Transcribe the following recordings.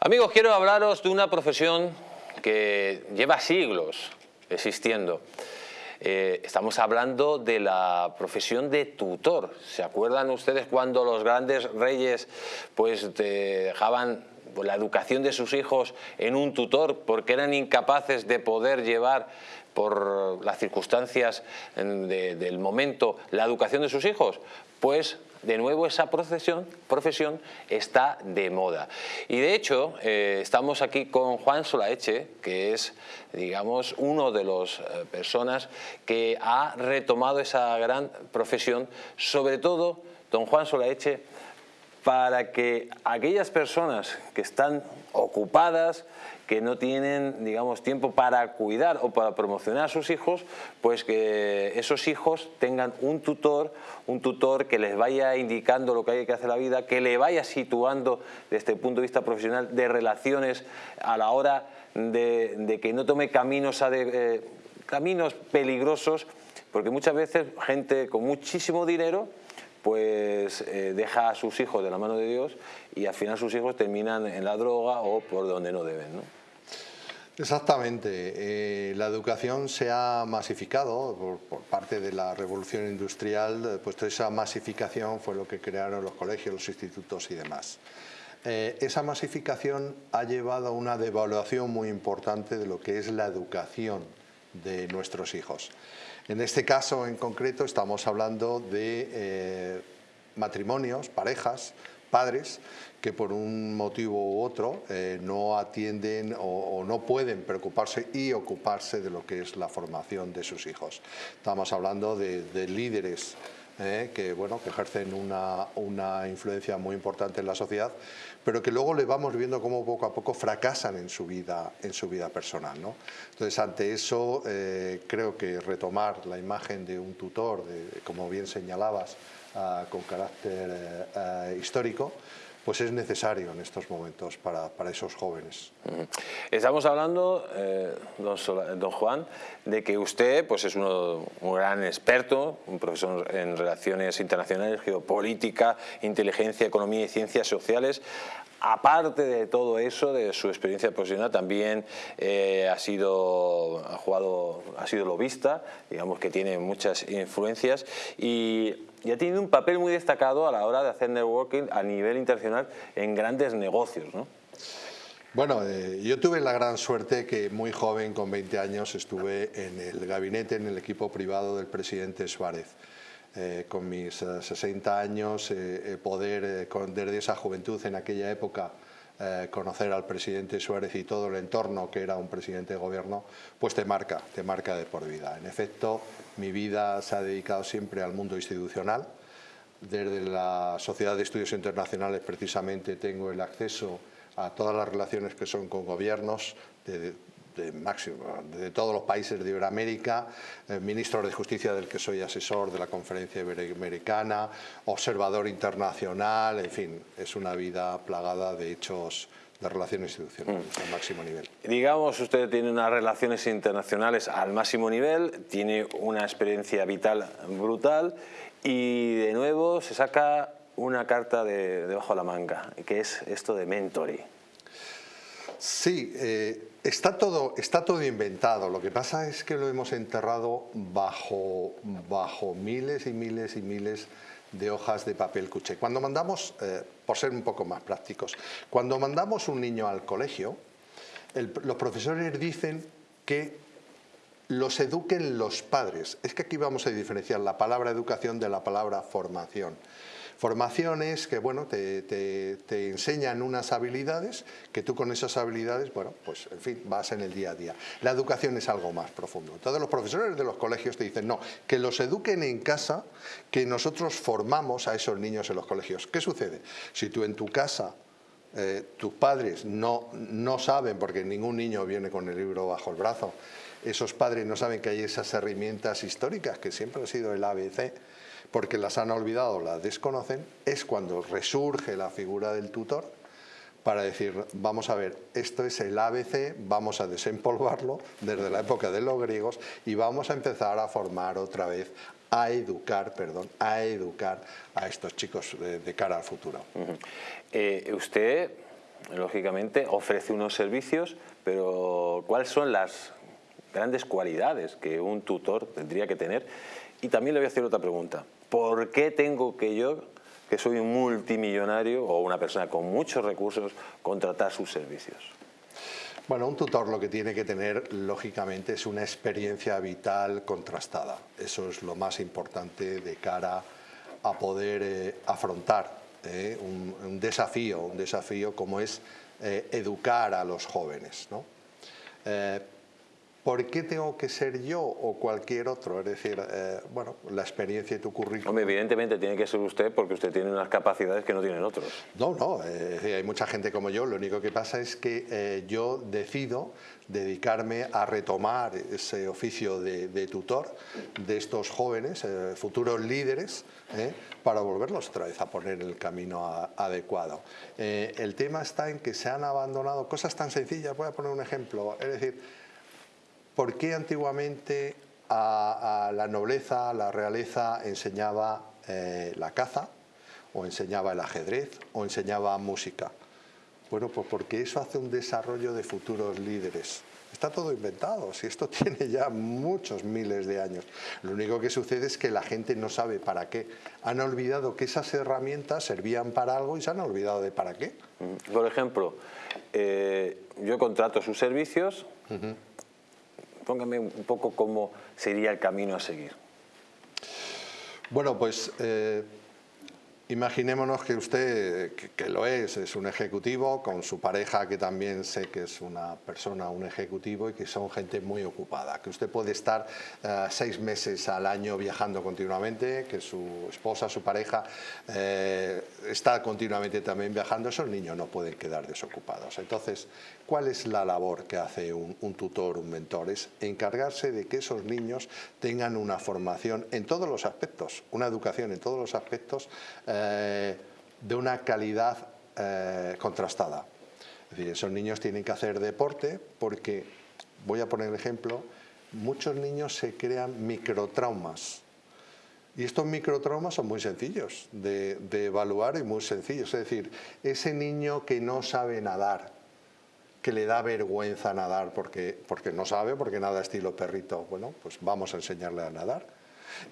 Amigos, quiero hablaros de una profesión que lleva siglos existiendo. Eh, estamos hablando de la profesión de tutor. ¿Se acuerdan ustedes cuando los grandes reyes pues, dejaban la educación de sus hijos en un tutor porque eran incapaces de poder llevar por las circunstancias del momento la educación de sus hijos? Pues de nuevo esa profesión, profesión está de moda. Y de hecho, eh, estamos aquí con Juan Solaeche, que es, digamos, uno de las eh, personas que ha retomado esa gran profesión, sobre todo, don Juan Solaeche, para que aquellas personas que están ocupadas, que no tienen, digamos, tiempo para cuidar o para promocionar a sus hijos, pues que esos hijos tengan un tutor, un tutor que les vaya indicando lo que hay que hacer en la vida, que le vaya situando desde el punto de vista profesional de relaciones a la hora de, que no tome caminos, eh, caminos peligrosos, porque muchas veces gente con muchísimo dinero pues eh, deja a sus hijos de la mano de Dios y al final sus hijos terminan en la droga o por donde no deben. ¿no? Exactamente. Eh, la educación se ha masificado por, parte de la revolución industrial, pues esa masificación fue lo que crearon los colegios, los institutos y demás. Eh, esa masificación ha llevado a una devaluación muy importante de lo que es la educación de nuestros hijos. En este caso en concreto estamos hablando de matrimonios, parejas, padres que por un motivo u otro eh, no atienden o, no pueden preocuparse y ocuparse de lo que es la formación de sus hijos. Estamos hablando de, líderes eh, que, bueno, que ejercen una, una, influencia muy importante en la sociedad, pero que luego le vamos viendo cómo poco a poco fracasan en su vida, en su vida personal. ¿no? Entonces, ante eso, eh, creo que retomar la imagen de un tutor, de, como bien señalabas, ah, con carácter ah, histórico, pues es necesario en estos momentos para, para esos jóvenes. Estamos hablando, eh, don, Juan, de que usted pues es uno, un gran experto, un profesor en relaciones internacionales, geopolítica, inteligencia, economía y ciencias sociales. Aparte de todo eso, de su experiencia profesional, también eh, ha, sido, ha, jugado, ha sido lobista, digamos que tiene muchas influencias y, ha tenido un papel muy destacado a la hora de hacer networking a nivel internacional en grandes negocios. ¿no? Bueno, eh, yo tuve la gran suerte que muy joven, con 20 años, estuve en el gabinete, en el equipo privado del presidente Suárez. Eh, con mis 60 eh, años, eh, poder desde esa juventud en aquella época conocer al presidente Suárez y todo el entorno que era un presidente de gobierno, pues te marca, te marca de por vida. En efecto, mi vida se ha dedicado siempre al mundo institucional. Desde la Sociedad de Estudios Internacionales precisamente tengo el acceso a todas las relaciones que son con gobiernos, de, de, máximo, de todos los países de Iberoamérica, eh, ministro de Justicia del que soy asesor de la Conferencia Iberoamericana, observador internacional, en fin, es una vida plagada de hechos de relaciones institucionales mm. al máximo nivel. Digamos, usted tiene unas relaciones internacionales al máximo nivel, tiene una experiencia vital brutal y de nuevo se saca una carta de, debajo de la manga, que es esto de mentoring. Sí, eh, está, todo, está todo inventado. Lo que pasa es que lo hemos enterrado bajo, bajo miles y miles y miles de hojas de papel cuché. Cuando mandamos, eh, por ser un poco más prácticos, cuando mandamos un niño al colegio, los profesores dicen que los eduquen los padres. Es que aquí vamos a diferenciar la palabra educación de la palabra formación. Formaciones que bueno, te, te, enseñan unas habilidades que tú con esas habilidades, bueno, pues en fin, vas en el día a día. La educación es algo más profundo. Todos los profesores de los colegios te dicen, no, que los eduquen en casa, que nosotros formamos a esos niños en los colegios. ¿Qué sucede? Si tú en tu casa eh, tus padres no, no saben, porque ningún niño viene con el libro bajo el brazo, esos padres no saben que hay esas herramientas históricas que siempre ha sido el ABC, porque las han olvidado, las desconocen, es cuando resurge la figura del tutor para decir, vamos a ver, esto es el ABC, vamos a desempolvarlo desde la época de los griegos y vamos a empezar a formar otra vez, a educar, perdón, a educar a estos chicos de, cara al futuro. Eh, usted lógicamente, ofrece unos servicios, pero ¿cuáles son las grandes cualidades que un tutor tendría que tener? Y también le voy a hacer otra pregunta. ¿Por qué tengo que yo, que soy un multimillonario o una persona con muchos recursos, contratar sus servicios? Bueno, un tutor lo que tiene que tener, lógicamente, es una experiencia vital contrastada. Eso es lo más importante de cara a poder eh, afrontar eh, un, desafío, un desafío como es eh, educar a los jóvenes. ¿no? ¿Por qué tengo que ser yo o cualquier otro? Es decir, eh, bueno, la experiencia y tu currículum... Hombre, evidentemente tiene que ser usted porque usted tiene unas capacidades que no tienen otros. No, no, eh, hay mucha gente como yo, lo único que pasa es que eh, yo decido dedicarme a retomar ese oficio de, tutor de estos jóvenes, futuros líderes, para volverlos otra vez a poner en el camino adecuado. el tema está en que se han abandonado cosas tan sencillas, voy a poner un ejemplo, es decir, ¿Por qué antiguamente a, la nobleza, a la realeza enseñaba eh, la caza, o enseñaba el ajedrez, o enseñaba música? Bueno, pues porque eso hace un desarrollo de futuros líderes. Está todo inventado, si esto tiene ya muchos miles de años. Lo único que sucede es que la gente no sabe para qué. Han olvidado que esas herramientas servían para algo y se han olvidado de para qué. Mm, por ejemplo, eh, yo contrato sus servicios, póngame un poco cómo sería el camino a seguir. Bueno, pues eh, Imaginémonos que usted, que, lo es, es un ejecutivo, con su pareja que también sé que es una persona, un ejecutivo y que son gente muy ocupada, que usted puede estar eh, seis meses al año viajando continuamente, que su esposa, su pareja eh, está continuamente también viajando, esos niños no pueden quedar desocupados. Entonces, ¿cuál es la labor que hace un, tutor, un mentor? Es encargarse de que esos niños tengan una formación en todos los aspectos, una educación en todos los aspectos, eh, de una calidad eh, contrastada. Es decir, esos niños tienen que hacer deporte porque, voy a poner el ejemplo, muchos niños se crean microtraumas. Y estos microtraumas son muy sencillos de, de, evaluar y muy sencillos. Es decir, ese niño que no sabe nadar, que le da vergüenza nadar porque, porque no sabe, porque nada estilo perrito, bueno, pues vamos a enseñarle a nadar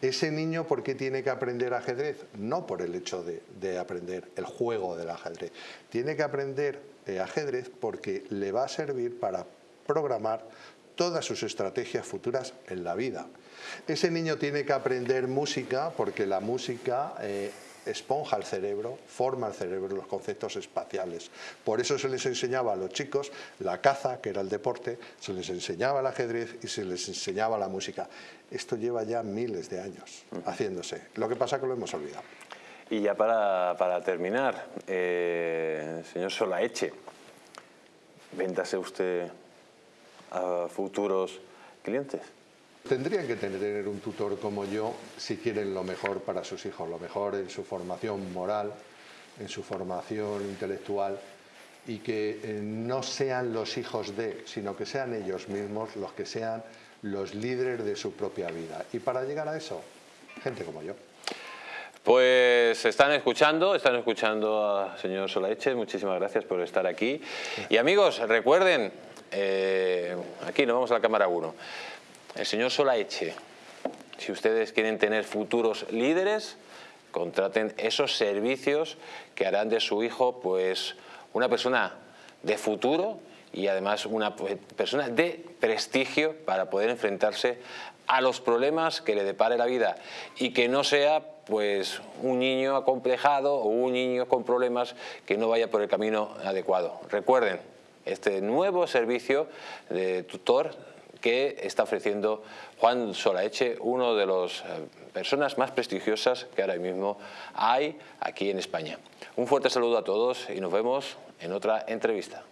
ese niño, ¿por qué tiene que aprender ajedrez? No por el hecho de, aprender el juego del ajedrez. Tiene que aprender ajedrez porque le va a servir para programar todas sus estrategias futuras en la vida. Ese niño tiene que aprender música porque la música eh, esponja el cerebro, forma el cerebro, los conceptos espaciales. Por eso se les enseñaba a los chicos la caza, que era el deporte, se les enseñaba el ajedrez y se les enseñaba la música. Esto lleva ya miles de años haciéndose. Lo que pasa es que lo hemos olvidado. Y ya para, terminar, eh, señor Solaeche, véndase usted a futuros clientes. Tendrían que tener un tutor como yo si quieren lo mejor para sus hijos, lo mejor en su formación moral, en su formación intelectual y que eh, no sean los hijos de, sino que sean ellos mismos los que sean los líderes de su propia vida. Y para llegar a eso, gente como yo. Pues están escuchando, están escuchando al señor Solaeche, muchísimas gracias por estar aquí. Y amigos, recuerden, eh, aquí nos vamos a la cámara 1, el señor Solaeche, si ustedes quieren tener futuros líderes, contraten esos servicios que harán de su hijo pues una persona de futuro y además una persona de prestigio para poder enfrentarse a los problemas que le depare la vida y que no sea pues un niño acomplejado o un niño con problemas que no vaya por el camino adecuado. Recuerden, este nuevo servicio de tutor que está ofreciendo Juan Solaeche, uno de las eh, personas más prestigiosas que ahora mismo hay aquí en España. Un fuerte saludo a todos y nos vemos en otra entrevista.